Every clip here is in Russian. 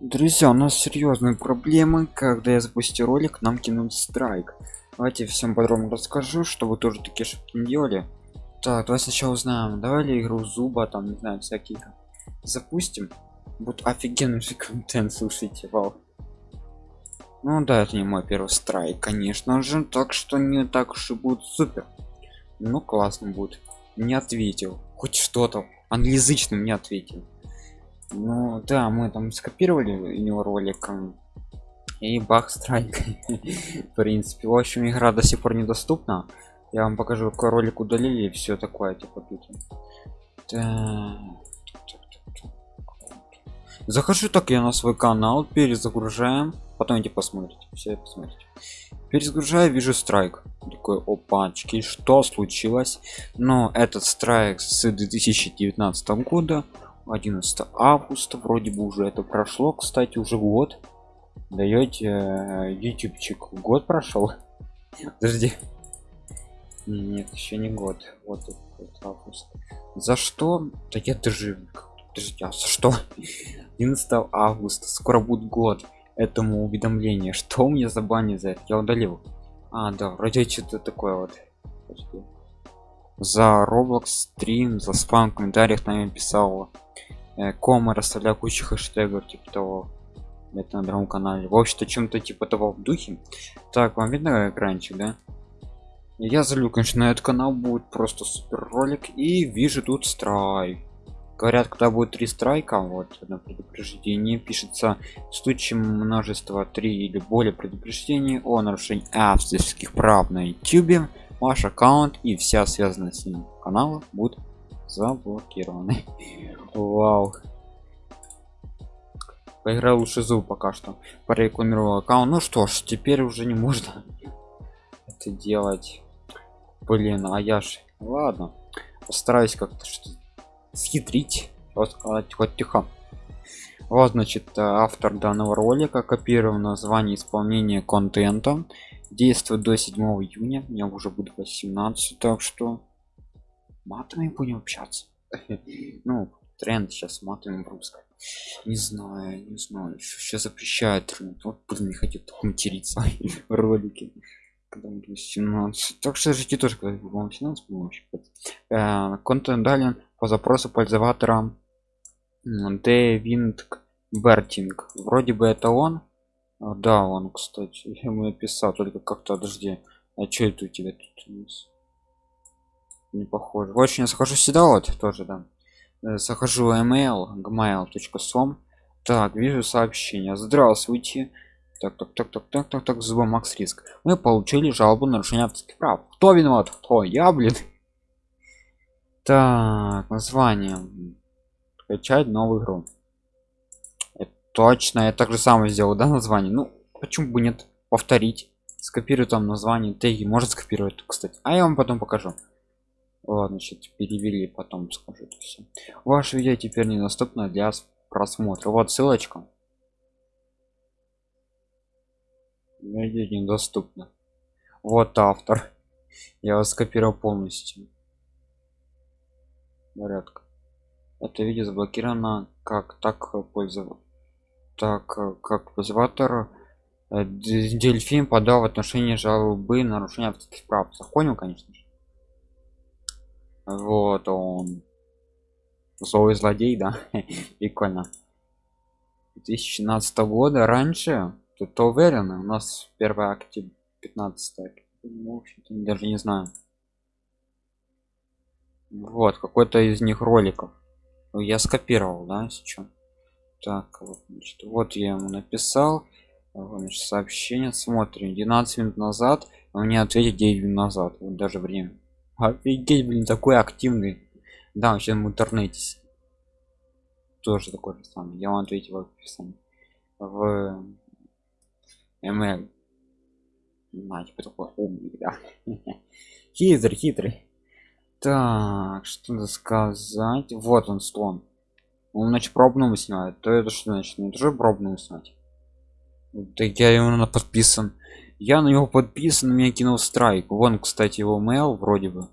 Друзья, у нас серьезные проблемы, когда я запустил ролик, нам кинут страйк. Давайте всем подробно расскажу, чтобы тоже такие ошибки не делали. Так, давай сначала узнаем, давай игру зуба, там, не знаю, всякие запустим. Будет офигенный же контент, слушайте, вау. Ну да, это не мой первый страйк, конечно же, так что не так уж и будет супер. Ну классно будет. Не ответил, хоть что-то, англоязычным не ответил. Ну да, мы там скопировали у него ролик и бах страйк. В принципе, в общем, игра до сих пор недоступна. Я вам покажу, какой ролик удалили и все такое, типа тут. Захожу так я на свой канал, перезагружаем, потом идти посмотрите, все посмотрите. Перезагружаю, вижу страйк. Такой опачки, что случилось? Но этот страйк с 2019 года 11 августа вроде бы уже это прошло. Кстати уже год. Даете э, ютубчик. Год прошел подожди. Нет еще не год. Вот, вот август. За что? Да я даже подожди а за что? 11 августа. Скоро будет год. Этому уведомление. Что у меня за бани за это? Я удалил. А да вроде что-то такое вот. Подожди. За roblox стрим за спам в комментариях нами писал Э, кома расставляю кучу хэштегов типа того это на другом канале. В общем-то чем-то типа того в духе. Так вам видно экранчик да? Я залю конечно на этот канал будет просто супер ролик и вижу тут страйк говорят когда будет три страйка вот на предупреждении пишется. В случае множества три или более предупреждений о нарушении авторских прав на youtube ваш аккаунт и вся связанная с ним канала будут заблокированы вау. Поиграл лучше зуб пока что. Порекламировал аккаунт. Ну что ж теперь уже не можно это делать. Блин а я ж ладно. Постараюсь как-то схитрить сказать хоть тихо. Вот значит автор данного ролика копировал название исполнения контента действует до 7 июня меня уже будет 18 так что матами будем общаться. Ну тренд сейчас матами русской не знаю не знаю сейчас запрещают вот блин не хотел материться в ролике когда 17 так что ждите тоже когда вам 17 э, контент далее. По запросу пользователя Дэвинг Бертинг вроде бы это он да он кстати я ему написал только как-то подожди а что это у тебя тут не похоже. Очень я захожу сюда вот тоже да. Э, захожу email gmail.com так вижу сообщение. Здравствуйте так так так так так так так зуба макс риск. Мы получили жалобу на нарушение авторских прав кто виноват? Кто? Я блин так название. Скачать новую игру точно я так же самое сделал да название ну почему бы нет повторить скопирую там название теги может скопировать кстати а я вам потом покажу Ладно, значит, перевели, потом скажу это все. Ваше видео теперь недоступно для просмотра. Вот ссылочка. Видео недоступно. Вот автор. Я вас скопировал полностью. Порядка. Это видео заблокировано как так пользоваться так как пользователь э, дельфин подал в отношении жалобы нарушения авторских прав. Захонил конечно же. Вот он. Злой злодей да. Прикольно. 2017 года. Раньше? Тут уверен? У нас 1 октября 15 ну, даже не знаю. Вот какой-то из них роликов. Ну, я скопировал да сейчас так вот, значит, вот я ему написал. Значит, сообщение. Смотрим. 12 минут назад а мне ответить 9 минут назад. Вот даже время. Офигеть блин такой активный. Да вообще в интернете тоже такой же самый. Я вам ответил в описании. В ml на типа такой умный да. Хитрый хитрый. Так что сказать. Вот он слон он значит пробную снимает то это что значит? Ну, тоже пробную снять так я ему подписан. Я на него подписан меня кинул страйк. Вон кстати его mail вроде бы.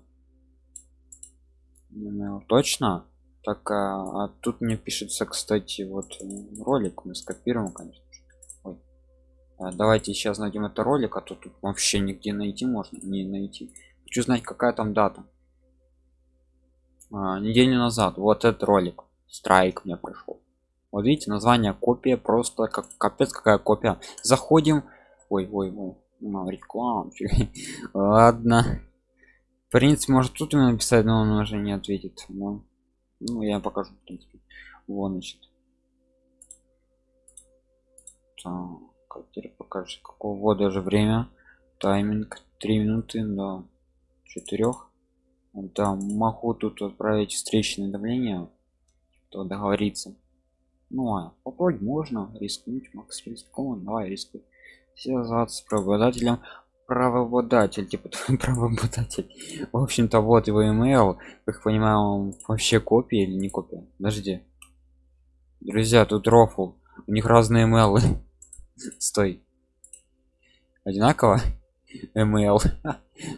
Email. точно? Так а, а тут мне пишется кстати вот ролик. Мы скопируем конечно Ой. А, давайте сейчас найдем это ролик а то тут вообще нигде найти можно. Не найти. Хочу знать какая там дата. А, неделю назад. Вот этот ролик страйк мне пришел вот видите название копия просто как капец какая копия. Заходим. Ой ой ой ну, реклам ладно. В принципе может тут ему написать но он уже не ответит. Но ну я покажу в принципе. Вот значит. Так теперь покажешь какого даже время. Тайминг 3 минуты до 4 да могу тут отправить встречное давление то договориться. Ну а попробовать можно рискнуть макс рискованно давай рискуй. Связаться с правообладателем. Правообладатель типа правообладатель. В общем-то вот его email. Как понимаю он вообще копия или не копия? Подожди. Друзья тут рофл. У них разные email. Стой. Одинаково? Email.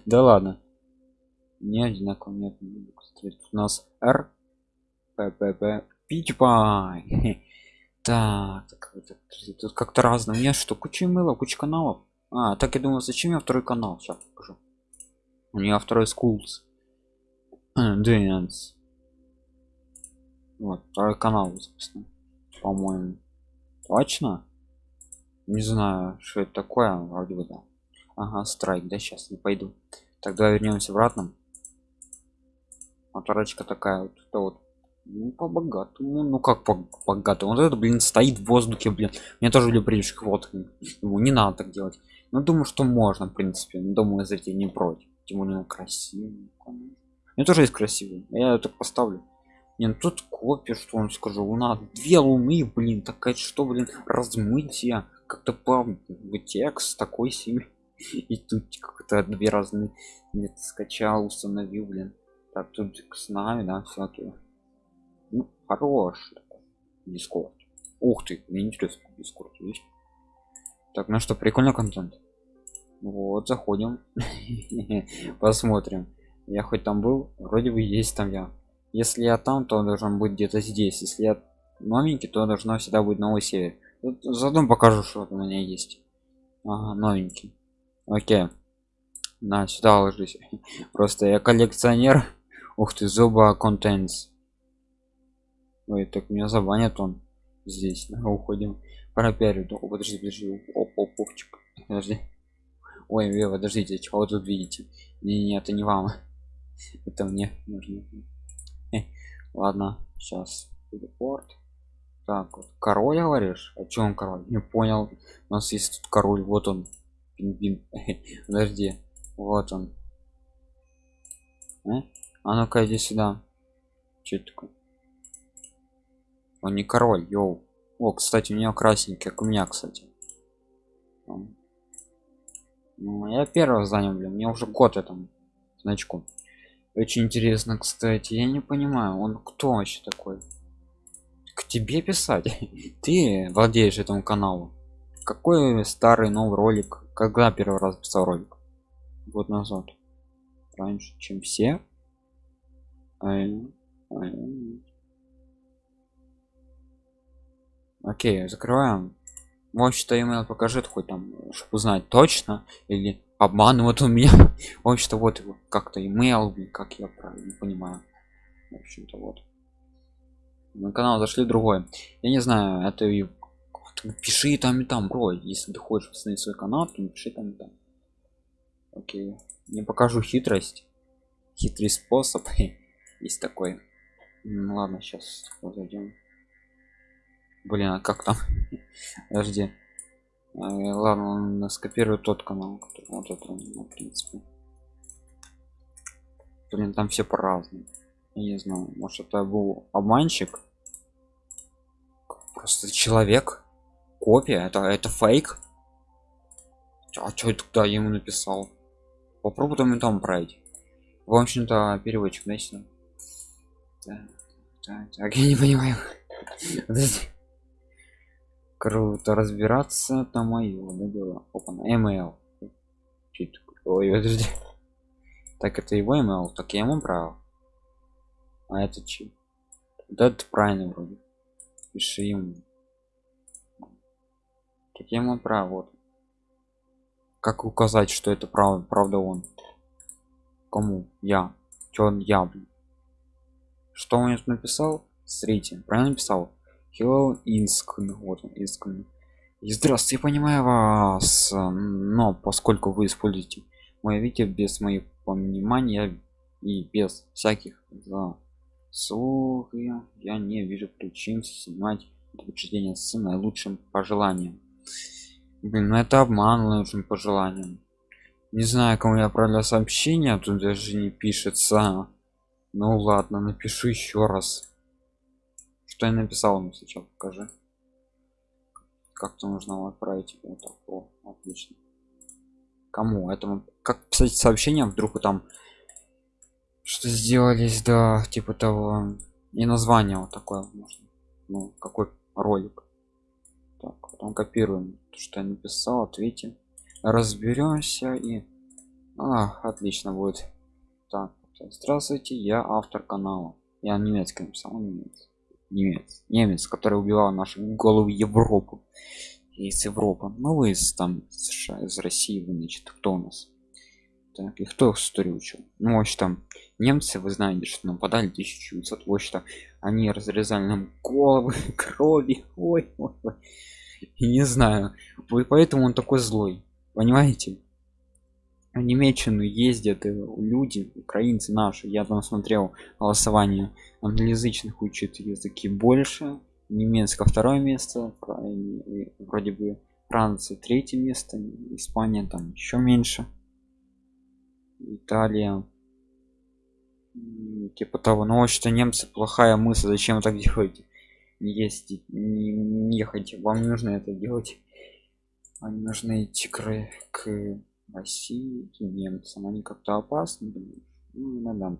Да ладно. Не одинаково нет у нас r ппп питпай так, тут как-то разное. У меня что куча мыла куча каналов? А так я думал зачем я второй канал? Сейчас покажу. У меня второй schools dance. Вот второй канал собственно по-моему. Точно? Не знаю что это такое вроде бы да. Ага страйк да сейчас не пойду. Тогда вернемся обратно. Моторочка такая вот, вот ну, по богатому ну как по богатому вот это блин стоит в воздухе блин. Мне тоже приличных вот ему не надо так делать. Но думаю что можно в принципе. Думаю за не против. Тем более красивый мне тоже есть красивый. Я это поставлю. Не ну тут копия что он скажу? Луна две луны блин. Такая что блин размытие как-то по текст такой себе. И тут как-то две разные. Нет скачал установил блин. Так тут с нами да всякие ну, хорош. Дискорд. Ух ты мне интересно дискорд есть. Так ну что прикольный контент? Вот заходим. Посмотрим. Я хоть там был? Вроде бы есть там я. Если я там то должен быть где-то здесь. Если я новенький то должно всегда быть новый сервер заодно покажу что у меня есть. Ага, новенький. Окей. На сюда ложись. Просто я коллекционер. Ух ты зуба контентс Ой, так меня забанят он здесь. Да, уходим. Пропиарю. О, подожди, подожди. Оп, оп, опчик. Подожди. Ой, вы подождите, чего вы тут видите? Не, не, это не вам. Это мне нужно. Э, ладно, сейчас. Репорт. Так, вот. король говоришь? О чем король? Не понял. У нас есть тут король. Вот он. Пингвин. Подожди. Вот он. Э? А ну-ка иди сюда. Это такое? Он не король йоу. О кстати у него красненький как у меня кстати. Ну, я первого занял блин мне уже год этому значку. Очень интересно кстати я не понимаю он кто вообще такой? К тебе писать? Ты владеешь этому каналу. Какой старый новый ролик? Когда первый раз писал ролик? Год назад. Раньше чем все окей закрываем. Вообще-то email покажет хоть там чтобы узнать точно или обманывают у меня. В общем-то вот как-то email как я правильно понимаю. В общем-то вот. На канал зашли другой. Я не знаю это и пиши там и там бро. Если ты хочешь посмотреть свой канал то пиши там и там. Окей. Не покажу хитрость. Хитрый способ. Есть такой. Ну, ладно сейчас зайдем блин а как там? Подожди. Э, ладно он скопирует тот канал вот это ну, в принципе. Блин там все по-разному. Я не знаю может это был обманщик? Просто человек? Копия? Это это фейк? А что тогда ему написал? Попробуй там и там пройти в общем-то переводчик да, так, так, так, я не понимаю. Подожди круто разбираться это мое да дело. Опа email. Ой подожди. Так это его email? Так я ему брал. А это чи да это правильно вроде. Пиши ему. Так я ему прав вот. Как указать что это правда правда он? Кому? Я. Чё он? Я блин? что он написал? Смотрите правильно написал hello инск вот он инск и здравствуйте я понимаю вас но поскольку вы используете мое видео без моего понимания и без всяких заслуг я не вижу причин снимать утверждение с наилучшим пожеланием. Блин ну это обман наилучшим пожеланием. Не знаю кому я отправляю сообщение тут даже не пишется. Ну ладно напишу еще раз что я написал ему сейчас покажи. Как-то нужно отправить. Вот так о, отлично. Кому? Этому как писать сообщение вдруг там что сделались да типа того. И название вот такое можно. Ну какой ролик. Так потом копируем то, что я написал ответим. Разберемся и а, отлично будет. Так здравствуйте я автор канала. Я немецкий написал немец немец немец который убивал нашу голову европу. Из европы. Ну вы из там США, из россии вы значит кто у нас? Так и кто историю учил? Ну в там немцы вы знаете что нападали 1900 вот что они разрезали нам головы крови. Ой, ой, ой. не знаю. Вы поэтому он такой злой. Понимаете в Немеччину ездят люди украинцы наши. Я там смотрел голосование англоязычных учат языки больше немецко второе место вроде бы франция третье место испания там еще меньше. Италия. Типа того. Но что немцы плохая мысль. Зачем так делать? Не ездить не, не ехать. Вам нужно это делать. Они нужны идти к, к россии к немцам они как-то опасны ну, иногда.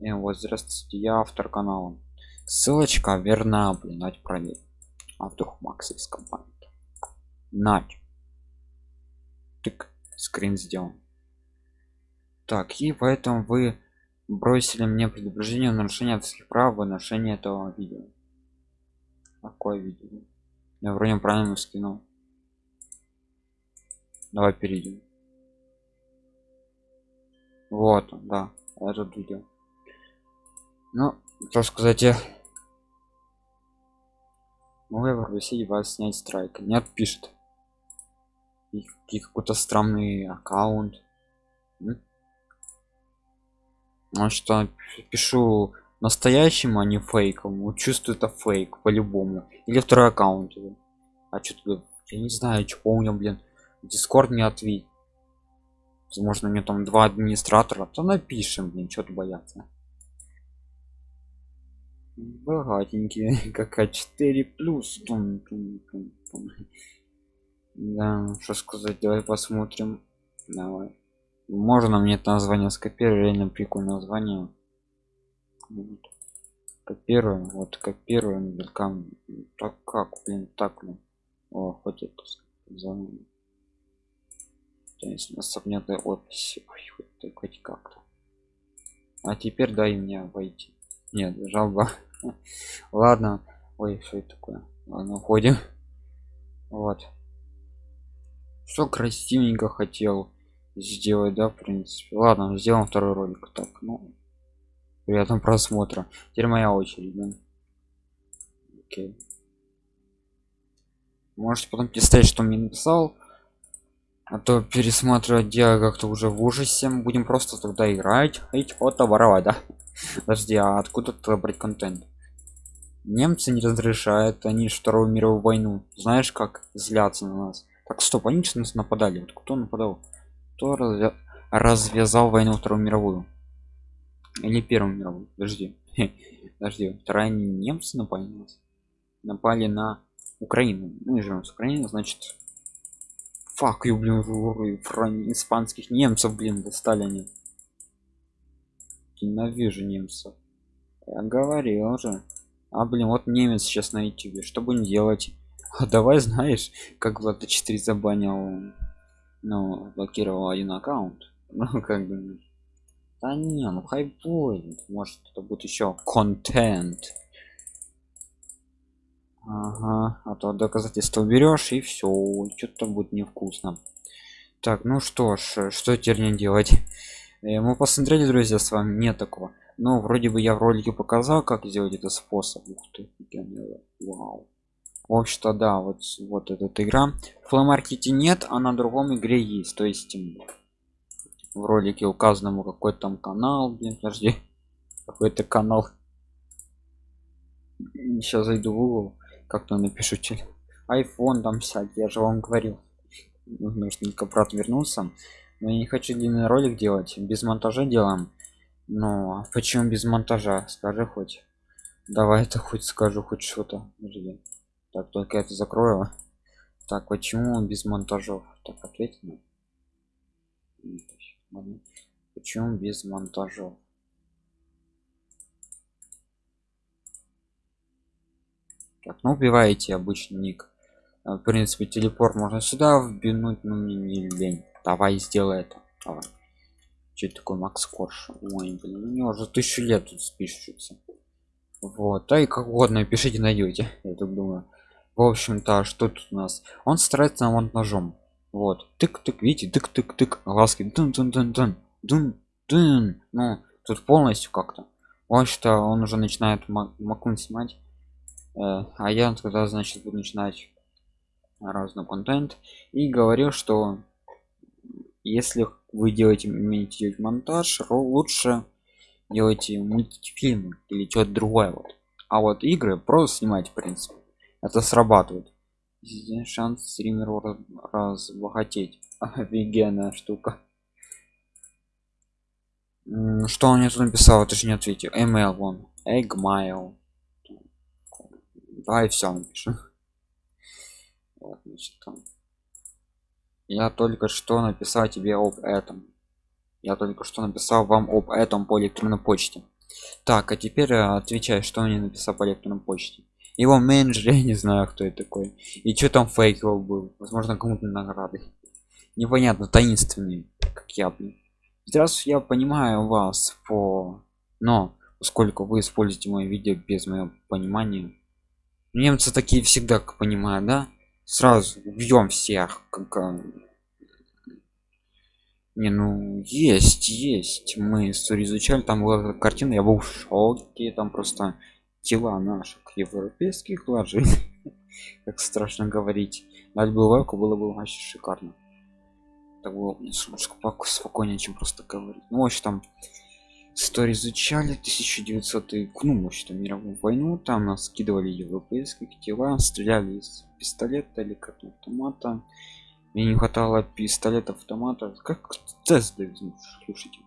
Э, вот здравствуйте я автор канала. Ссылочка верна блин давайте проверим а вдруг макс из компании. Нать тык скрин сделан. Так и поэтому вы бросили мне предупреждение о нарушении авторских прав в отношении этого видео. Какое видео. Я вроде правильно скинул давай перейдем вот да этот видео. Ну что сказать я могу я попросить вас снять страйк? Нет пишет. И какой-то странный аккаунт. А что пишу настоящему а не фейковому чувствую это фейк по-любому. Или второй аккаунт а что я не знаю что помню блин дискорд не ответь возможно мне там два администратора? То напишем блин что-то бояться. Богатенькие как а4 плюс. Тун, тун, тун, тун. да что сказать давай посмотрим. Давай. Можно мне это название скопировать? Реально прикольное название. Вот. копируем вот копируем белкам так как блин так блин. О хоть это если нас нет описи Ой, хоть как-то. А теперь дай мне войти. Нет жалоба. Ладно. Ой что это такое. Ладно уходим. Вот. Все красивенько хотел сделать да в принципе. Ладно сделаем второй ролик. Так ну приятного просмотра. Теперь моя очередь да? окей. Можете потом писать что мне написал а то пересматривать дело как-то уже в ужасе. Будем просто тогда играть эти фото воровать да? Подожди а откуда брать контент? Немцы не разрешают они вторую мировую войну знаешь как злятся на нас. Так стоп они что нас нападали? Вот кто нападал? Кто развя... развязал войну вторую мировую? Или первую мировую? Подожди. Подожди вторая немцы напали на нас? Напали на украину. Мы живем с украины значит фак ю блин испанских немцев блин достали они. Ненавижу немцев. Я говорил же а блин вот немец сейчас на ютубе. Что будем делать? А давай знаешь как влада 4 забанил ну блокировал один аккаунт. Ну как бы. Да не ну хай будет может это будет еще контент ага а то доказательство берешь и все что-то будет невкусно. Так ну что ж что теперь не делать? Э, мы посмотрели друзья с вами нет такого. Но вроде бы я в ролике показал как сделать этот способ. Ух ты вау. В общем-то да вот вот эта игра. В нет а на другом игре есть. То есть в ролике указанному какой там канал блин подожди. Какой-то канал. Сейчас зайду в google как-то напишу iphone там всякие я же вам говорил. Нужно только брат вернулся но я не хочу длинный ролик делать без монтажа делаем. Но почему без монтажа скажи хоть? Давай это хоть скажу хоть что-то. Так только это закрою. Так почему без монтажов? Так ответь мне. Почему без монтажов так ну убиваете обычный ник. В принципе телепорт можно сюда вбинуть но мне не лень. Давай сделай это. Давай. Что такое макс корж? Ой блин у него уже тысячу лет тут спишется. Вот а и как угодно пишите найдете я так думаю. В общем-то что тут у нас? Он старается нам ножом. Вот тык-тык видите тык-тык-тык глазки дун дун дун дун дун дун ну тут полностью как-то. Вот что он уже начинает макун снимать э, а я тогда значит буду начинать разный контент. И говорил что если вы делаете умеете делать монтаж лучше делайте мультфильмы или что-то другое вот. А вот игры просто снимать в принципе. Это срабатывает. Шанс стримеру разбогатеть. Офигенная штука. Что он мне тут написал? Это же не ответил. Email вон. Eggmail давай все напишем вот, значит, там. Я только что написал тебе об этом. Я только что написал вам об этом по электронной почте. Так а теперь э, отвечай что мне написал по электронной почте. Его менеджер я не знаю кто это такой. И что там фейковый был. Возможно кому-то награды. Непонятно таинственный как я блин. Сейчас я понимаю вас по но поскольку вы используете мое видео без моего понимания немцы такие всегда как понимаю да? Сразу убьем всех как не ну есть есть. Мы историю изучали там была картина я был в шоке там просто тела наших европейских ложей как страшно говорить. Дать бы лайку было бы вообще шикарно. Так было спокойнее чем просто говорить. Ну вообще там историю изучали 1900 ну вообще мировую войну там нас скидывали европейские тела стреляли из пистолета или как автомата. Мне не хватало пистолета автомата как тест слушайте.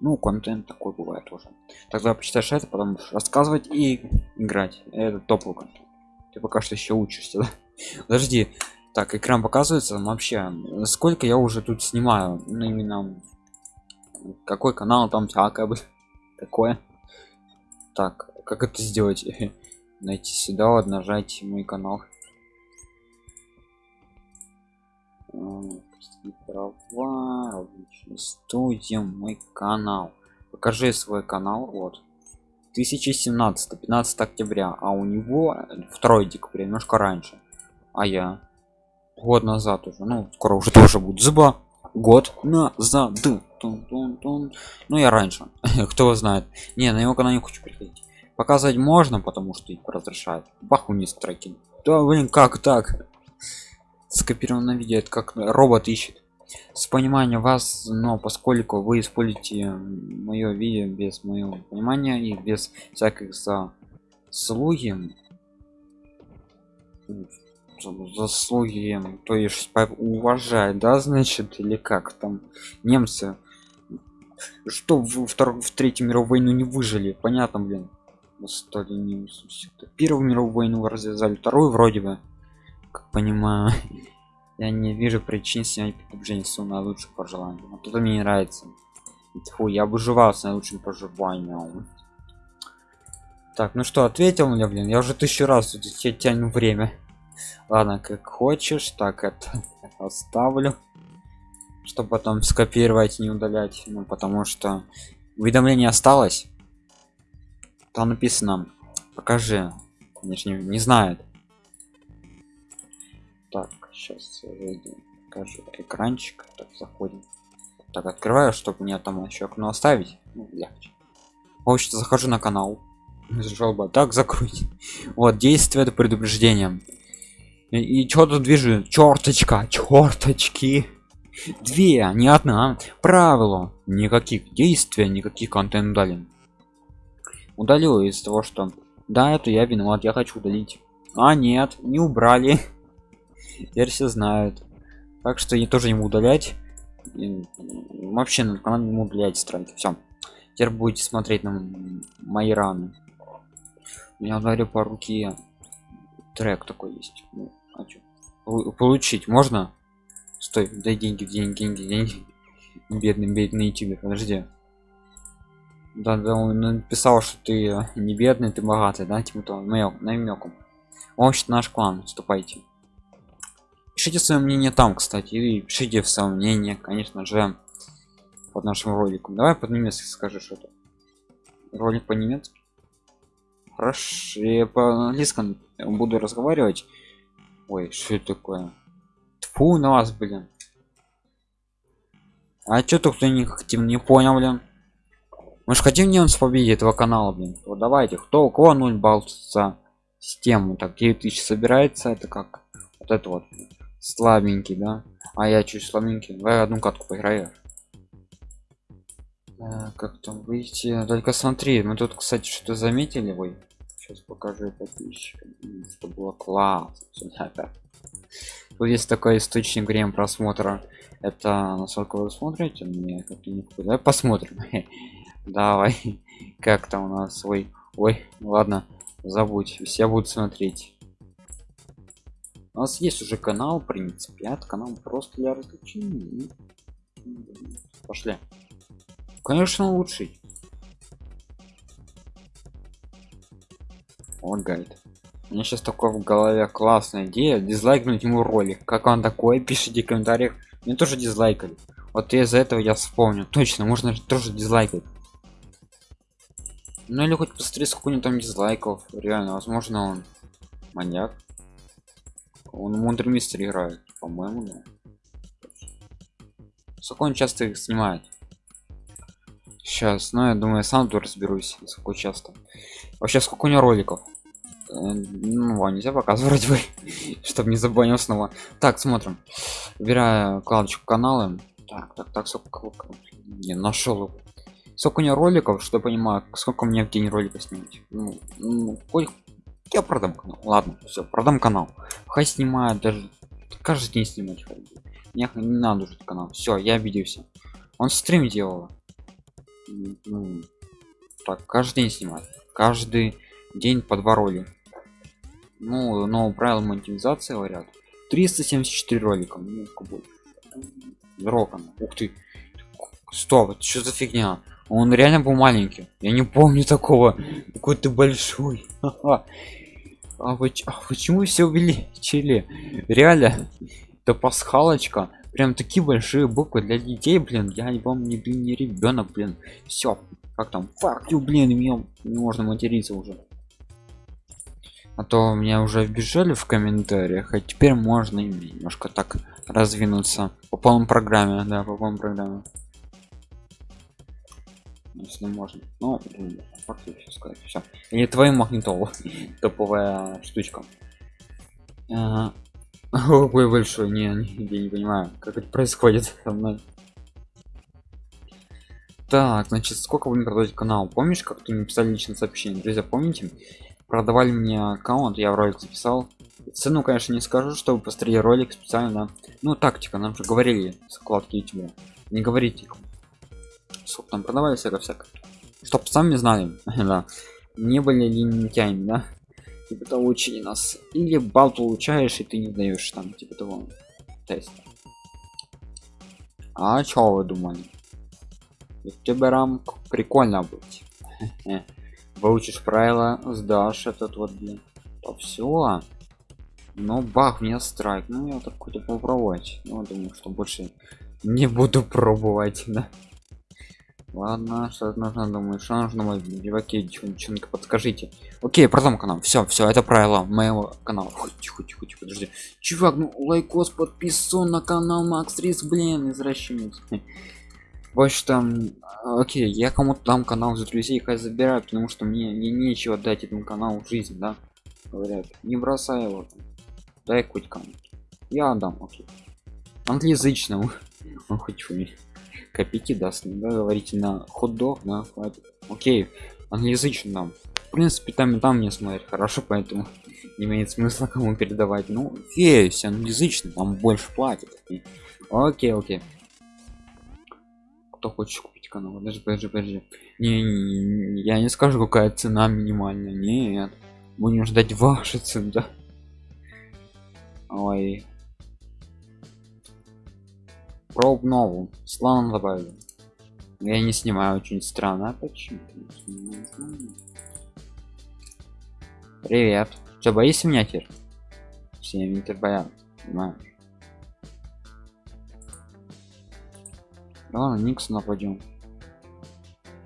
Ну контент такой бывает уже тогда почитаешь это потом рассказывать и играть. Это топовый контент. Ты пока что еще учишься да? подожди. Так экран показывается вообще. Сколько я уже тут снимаю? Ну именно какой канал там всякое бы такое. Так как это сделать? Найти сюда вот нажать мой канал. Права студия мой канал. Покажи свой канал вот. 2017 15 октября а у него 2 декабря немножко раньше. А я? Год назад уже ну скоро уже тоже будет зуба год назад. Тун -тун -тун. ну я раньше. Кто знает. Не на его канал не хочу приходить показывать можно потому что их разрешают. Баху не строки да блин как так? Скопировано видео это как робот ищет. С понимания вас но поскольку вы используете мое видео без моего понимания и без всяких заслуги заслуги то есть уважать да значит или как там немцы? Что в, вторую в третью мировую войну не выжили? Понятно блин. Стали не первую мировую войну развязали вторую вроде бы. Как понимаю. Я не вижу причин снять предупреждение с наилучших пожеланий а тут мне не нравится. Фу, я выживал с наилучшим пожеланием так ну что ответил мне блин? Я уже тысячу раз тяну время ладно как хочешь так это оставлю. Чтобы потом скопировать не удалять ну потому что уведомление осталось. Там написано покажи. Конечно не, знает так сейчас покажу экранчик так заходим. Так открываю чтобы мне там еще окно оставить ну, легче. Вообще захожу на канал. Жалоба так закрыть вот действие предупреждением и, что тут движу? Черточка черточки две не одна. Правило никаких действий никаких контент удален удалил из того что да это я виноват я хочу удалить. А нет не убрали. Теперь все знают. Так что я тоже ему удалять. И вообще на канал не удалять страйки все теперь будете смотреть на мои раны. Я говорю по руке трек такой есть. Ну, а получить можно? Стой дай деньги деньги деньги деньги. Бедный бедный тебе подожди. Да да он написал что ты не бедный ты богатый да типа то намеком. Вообще наш клан вступайте пишите свое мнение там кстати и пишите в свое мнение конечно же под нашим роликом. Давай под немецки скажи что-то. Ролик по немецки хорошо я по английскому буду разговаривать. Ой что это такое? Фу на вас блин. А что то кто не хотим не понял блин? Мы же хотим не он с победе этого канала блин. Вот давайте кто у кого 0 балл за систему? Так 9000 собирается это как? Вот это вот. Слабенький да? А я чуть слабенький давай одну катку поиграю а, как там выйти? Только смотри мы тут кстати что-то заметили ой сейчас покажу подписчикам что было класс тут есть такой источник время просмотра это насколько вы смотрите мне как не давай посмотрим. Давай. Как там у нас? Свой ой ладно забудь все будут смотреть. У нас есть уже канал в принципе от канал просто для развлечений. Пошли конечно лучший. Лагает у меня сейчас такое в голове классная идея дизлайкнуть ему ролик. Как он такой пишите в комментариях. Мне тоже дизлайкали. Вот из-за этого я вспомню. Точно можно тоже дизлайкать. Ну или хоть посмотреть сколько у там дизлайков. Реально возможно он маньяк. Он мудрый мистер играет по-моему да. сколько он часто их снимает сейчас ну я думаю сам тут разберусь сколько часто. Вообще сколько у него роликов? Э, ну а нельзя показывать бы чтобы не забанил снова. Так смотрим. Убираю кладочку канала так так так сколько не нашел сколько у него роликов что понимаю сколько мне в день ролика снимать? Ну, ну, я продам канал. Ладно все продам канал. Хай снимает даже каждый день снимать мне не надо уже канал. Все я обиделся. Он стрим делал ну, так каждый день снимать каждый день по два роли ну но правила монетизации говорят 374 ролика ну, Роком. ух ты стоп что за фигня? Он реально был маленький я не помню такого какой ты большой а, а почему все увеличили? Реально это пасхалочка прям такие большие буквы для детей блин я не помню не, не ребенок блин. Все как там? Фактю блин мне не можно материться уже. А то меня уже обижали в комментариях а теперь можно немножко так раздвинуться по полной программе да по полной программе. Если можно. Ну факт все сказать? Все или твой магнитол топовая штучка какой большой не, не я не понимаю как это происходит со мной. Так значит сколько будем продавать канал? Помнишь как ты написали личное сообщение? Друзья помните продавали мне аккаунт я в ролик записал. Цену конечно не скажу чтобы посмотреть ролик специально ну тактика нам же говорили складки youtube. Не говорите сколько там продавали всяко всяко. Чтоб сами знали да. Не были лентяями да типа того учили нас или бал получаешь и ты не даешь там типа того тест а чё вы думали? Тебе рам прикольно быть выучишь правила сдашь этот вот блин. То все но бах меня страйк. Ну я так хоть попробовать. Ну думаю что больше не буду пробовать да Ладно, что нужно, думаю, что нужно деваки, девчонка, подскажите. Окей, продам канал. Все, все, это правило моего канала. Тихо, тихо, тихо, подожди. Чувак, ну лайкос подписан на канал Макс Рис, блин, извращенец. Больше там, окей, я кому-то дам канал за друзей, хай забираю, потому что мне, мне нечего дать этому каналу жизнь, да? Говорят, не бросай его. Дай хоть кому. Я отдам, окей. Англоязычному. Он хоть копейки даст да, говорите на хот-дог на хватит. Окей англоязычный нам. В принципе там и там не смотреть хорошо поэтому не имеет смысла кому передавать. Ну есть англоязычный там больше платит окей окей. Кто хочет купить канал? Даже подожди подожди. Не, не, не я не скажу какая цена минимальная. Нет будем ждать ваши цены да? Ой Проб новую. Слон добавили. Я не снимаю очень странно. А почему? Привет. Что, боишься меня теперь? Все минуты боятся, понимаешь? Ладно, Никс нападем.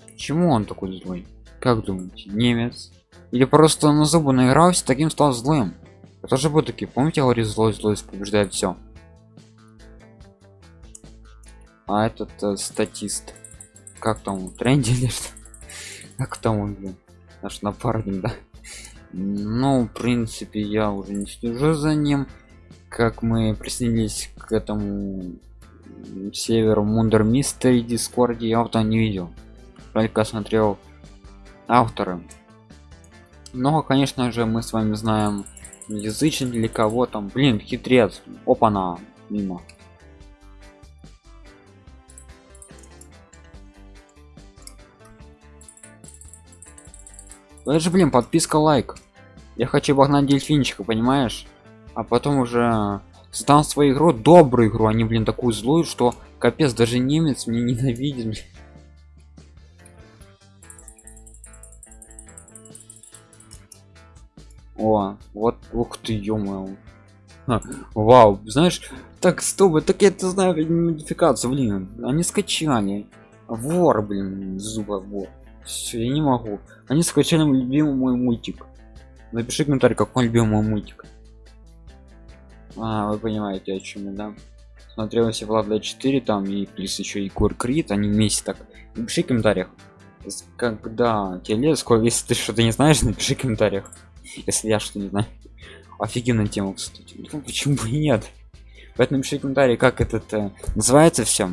Почему он такой злой? Как думаете, немец? Или просто на зубы наигрался, таким стал злым? Это же был такие, помните, говорит злой, злой побеждает все. А этот э, статист как там тренде или что? Как там он блин наш напарник да? Ну в принципе я уже не слежу за ним. Как мы присоединились к этому северу мундер мистери дискорде я вот не видел. Только смотрел авторы. Но конечно же мы с вами знаем язычник для кого там. Блин хитрец. Опа на мимо это же блин подписка лайк. Я хочу обогнать дельфинчика понимаешь? А потом уже создам свою игру добрую игру. А не блин такую злую что капец даже немец мне ненавидит о вот ух ты ё вау знаешь так стоп так я это знаю модификацию блин. Они скачали. Вор блин зуба вор все, я не могу. Они скачали любимый мой мультик. Напиши комментарий, какой любимый мультик. А, вы понимаете, о чем я, да? Смотрел все Влада 4 там и плюс еще и Кур Крит, они вместе так. Напиши в комментариях. Когда тебе сколько если ты что-то не знаешь, напиши в комментариях. Если я что не знаю. Офигенная тема, кстати. Ну, почему бы и нет? Поэтому напиши в комментарии, как этот э, называется все.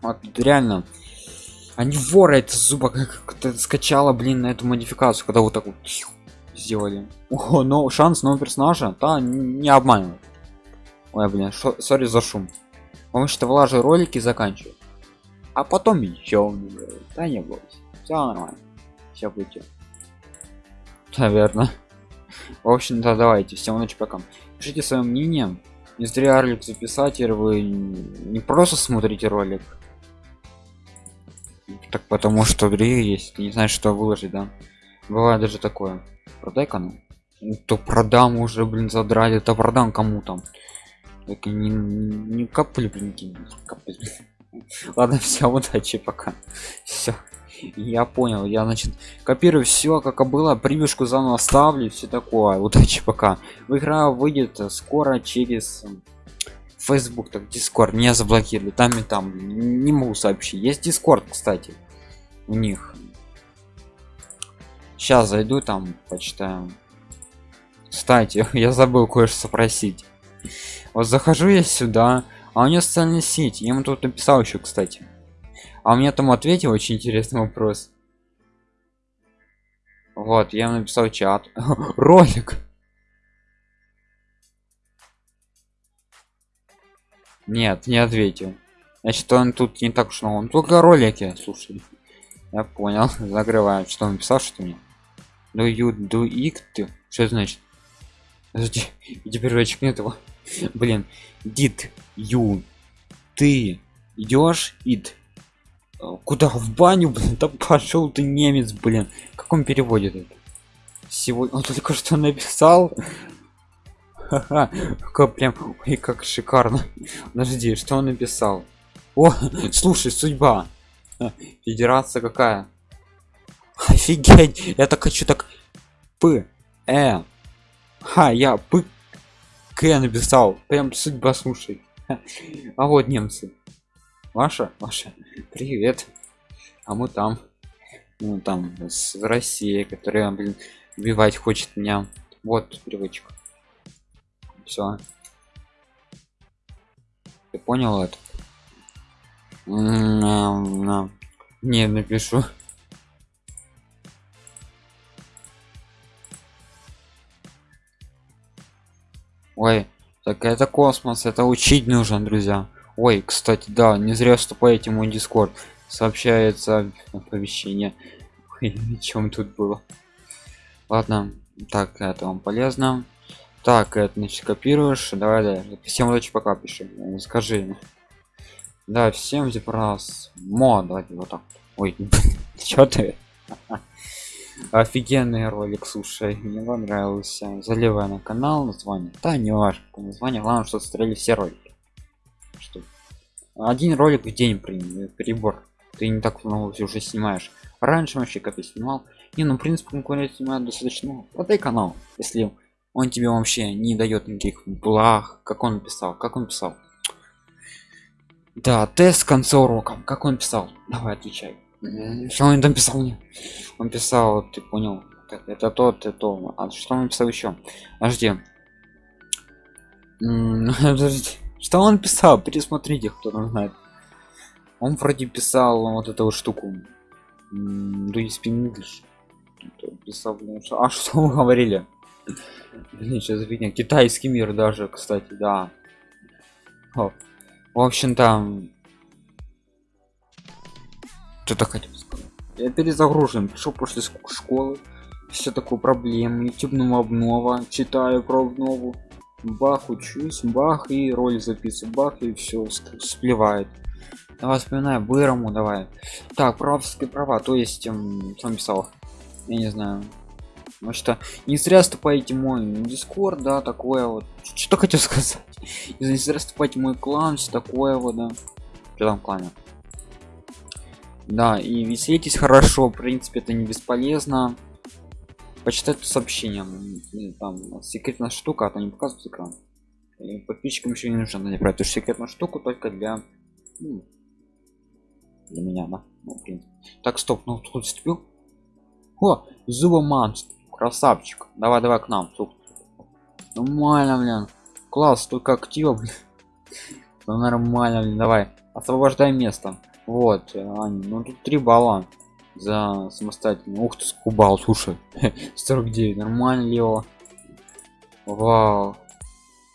Вот реально они воры это зуба как скачала блин на эту модификацию когда вот так вот сделали. О но шанс нового персонажа да не обманывает ой блин сори за шум. Потому что влажи ролики заканчивают а потом еще да не бойся все нормально все будет наверное в общем-то давайте всем ночи пока. Пишите свое мнение. Не зря ролик записать вы не просто смотрите ролик так потому что другие есть не знаешь что выложить да. Бывает даже такое. Продай канал ну, то продам уже блин задрали это продам кому там. Так не, не капли блин капли. ладно все удачи пока. Все я понял я значит копирую все как было прививку заново ставлю все такое. Удачи пока. Игра выйдет скоро через Facebook, так Discord. Меня заблокировали, там и там, не могу сообщить. Есть Discord, кстати, у них. Сейчас зайду там, почитаю. Кстати, я забыл кое-что спросить. Вот захожу я сюда, а у него социальная сеть. Я ему тут написал еще, кстати. А у меня там ответил очень интересный вопрос. Вот, я написал чат. Ролик. Нет, не ответил. Значит, он тут не так уж много. Он только ролики, слушай. Я понял. Закрываем. Что он писал, что мне? Do you do it? Что это значит? Подожди, теперь очек нет его. Блин, did you? Ты идешь it? Куда? В баню блин? Да пошел ты немец блин. Как он переводит это сегодня он только что написал. Как прям и как шикарно. Подожди что он написал? О слушай судьба федерация какая? Офигеть! Я так хочу так п э ха я п к написал. Прям судьба слушай. А вот немцы. Ваша? Ваша. Привет. А мы там. Ну там с россии которая блин убивать хочет меня. Вот привычка. Все ты понял это не напишу. Ой так это космос это учить нужно друзья. Ой кстати да не зря вступаете в мой дискорд сообщается оповещение. Чем тут было? Ладно так это вам полезно. Так это значит копируешь. Давай да всем удачи пока пиши. Скажи да всем раз. Мод давайте вот так. Ой что ты? Офигенный ролик слушай. Мне понравился. Заливай на канал название. Да не важно название. Главное что смотрели все ролики. Что? Один ролик в день перебор. Ты не так много уже снимаешь. Раньше вообще я снимал. Не ну в принципе конкурент снимает достаточно продай канал. Если он тебе вообще не дает никаких благ как он писал как он писал да тест в конце урока. Как он писал? Давай отвечай. Что он там писал мне? Он писал ты понял это тот это то а что он писал еще подожди. Что он писал? Пересмотрите кто там знает. Он вроде писал вот эту вот штуку. Do you speak English? Писал а что мы говорили? Блин, сейчас видно китайский мир даже кстати да. О. в общем там что-то хотел сказать? Я перезагружен. Пришел после школы. Все такое проблем ютубному обнова. Читаю про обнову. Бах учусь. Бах и роль записываю. Бах и все сплевает давай вспоминаю бырому давай. Так правские права. То есть эм, сам писал. Я не знаю. Потому что не зря вступаете мой дискорд да такое вот. Что хотел сказать вступать мой клан все такое вот да. Что там клане? Да и веселитесь хорошо в принципе это не бесполезно. Почитать сообщения там секретная штука а то не показывает экран. И подписчикам еще не нужно не брать эту секретную штуку только для ну, для меня да ну, так стоп ну тут вступил? О зубоманство красавчик. Давай давай к нам тут нормально блин класс только актива ну, нормально блин давай. Освобождай место. Вот Аня, ну тут три балла за самостоятельно. Ух ты скубал слушай. 49 нормально лево вау.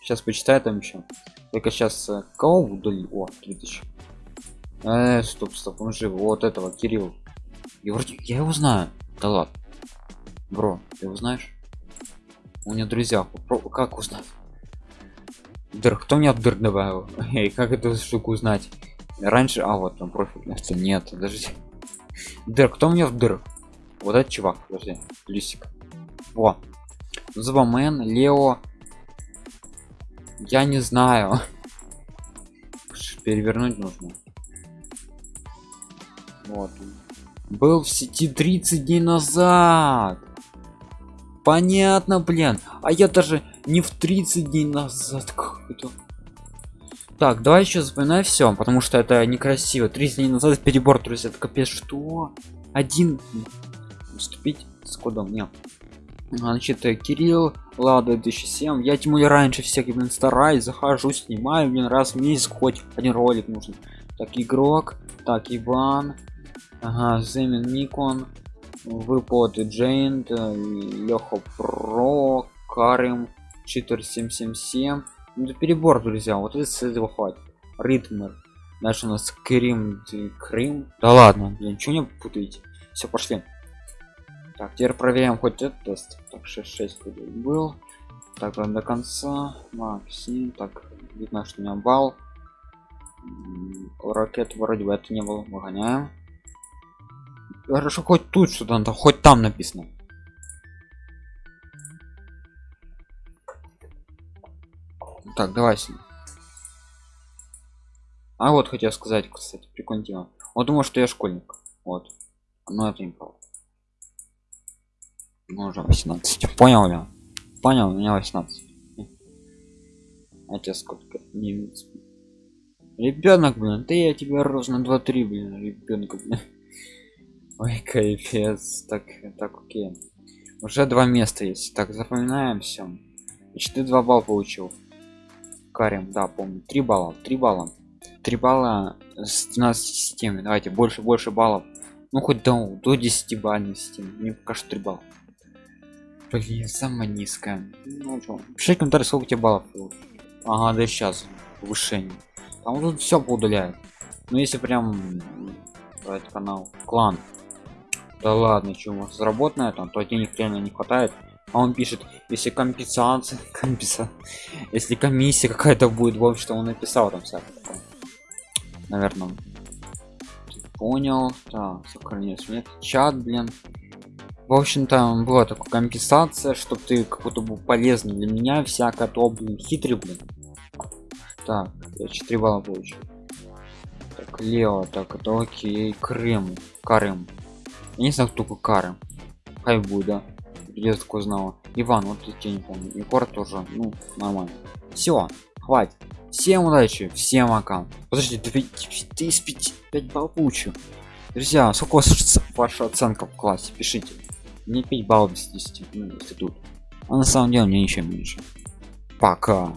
Сейчас почитай там еще только сейчас э, кого удали о 3000 э, стоп стоп он жив. Вот этого кирилл. И вроде я его знаю. Да ладно. Бро, ты его знаешь? У меня друзья. Как узнать? Дыр, кто мне дыр добавил? Эй, как эту штуку узнать? Раньше, а вот там профиль. Нет, подожди. Дыр, кто мне в дыр? Вот этот чувак, подожди, лисик. О, Зубамен, Лео. Я не знаю. Перевернуть нужно. Вот. Был в сети 30 дней назад понятно блин а я даже не в 30 дней назад так давай еще запоминай все потому что это некрасиво. 30 дней назад перебор друзья это капец что? Один вступить с кодом нет. Значит э, кирилл лада 2007 я тем более раньше всех блин стараюсь захожу снимаю блин раз в месяц хоть один ролик нужен. Так игрок так иван ага земин никон выпад джейнт леха про карим читер 777 ну, перебор друзья вот из этого хватит. Ритмер дальше у нас крим крым да ладно. Блин ничего не путаете все пошли. Так теперь проверяем хоть этот тест. Так 6 6 был. Так до конца. Максим так видно что у меня балл. Ракет вроде бы это не было. Выгоняем. Хорошо, хоть тут что-то, хоть там написано. Так, давай. А вот хотел сказать, кстати, прикольно он думал что я школьник. Вот. Но это не правда. Ну, уже 18 понял я понял у меня 18 а тебе сколько? Не ребенок блин ты я тебя рос на 2-3 блин ребенка блин. Ой кайфец. Так так окей. Уже два места есть. Так запоминаем все ты 2 балла получил карим да помню. 3 балла 3 балла. 3 балла с 12 системы давайте больше больше баллов. Ну хоть до, до 10 бальной системы мне пока что 3 балла. Блин. Самая низкая. Ну что пиши комментарий сколько тебе баллов ага да сейчас. Повышение там тут все поудаляет ну если прям этот канал клан да ладно вас заработано там то денег реально не хватает а он пишет если компенсация компенса если комиссия какая-то будет в общем что он написал там всякое наверное понял так сохранить нет чат блин. В общем-то была такая компенсация чтобы ты какой-то был полезный для меня всякое то блин хитрый блин. Так я 4 балла получил. Так лео так это окей крым карым. Я не знаю кто такой карым. Хай будет да я такой знала. Иван вот я не помню. Егор тоже ну нормально. Все хватит. Всем удачи всем пока. Подожди ты, ты из 5, 5 баллов получил друзья сколько у вас ваша оценка в классе? Пишите. Мне 5 баллов без 10 ну, если тут. А на самом деле мне еще меньше. Пока